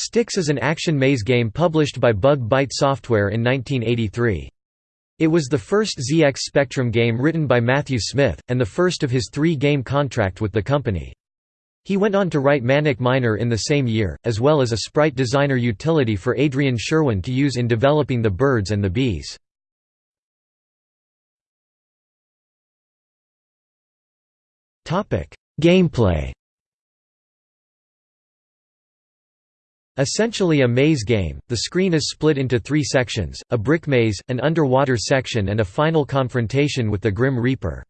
Styx is an action maze game published by Bug Byte Software in 1983. It was the first ZX Spectrum game written by Matthew Smith, and the first of his three-game contract with the company. He went on to write Manic Miner in the same year, as well as a sprite designer utility for Adrian Sherwin to use in developing The Birds and the Bees. Gameplay Essentially a maze game, the screen is split into three sections, a brick maze, an underwater section and a final confrontation with the Grim Reaper.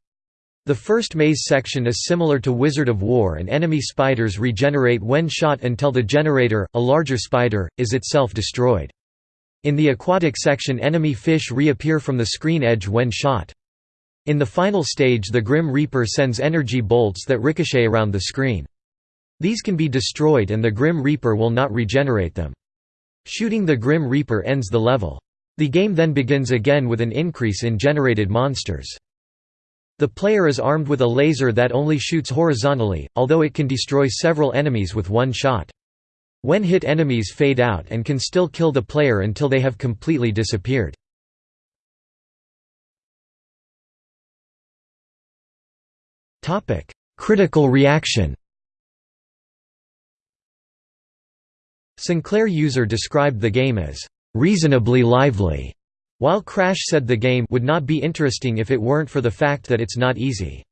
The first maze section is similar to Wizard of Wor and enemy spiders regenerate when shot until the generator, a larger spider, is itself destroyed. In the aquatic section enemy fish reappear from the screen edge when shot. In the final stage the Grim Reaper sends energy bolts that ricochet around the screen. These can be destroyed and the Grim Reaper will not regenerate them. Shooting the Grim Reaper ends the level. The game then begins again with an increase in generated monsters. The player is armed with a laser that only shoots horizontally, although it can destroy several enemies with one shot. When hit enemies fade out and can still kill the player until they have completely disappeared. Critical reaction Sinclair User described the game as reasonably lively, while Crash said the game would not be interesting if it weren't for the fact that it's not easy.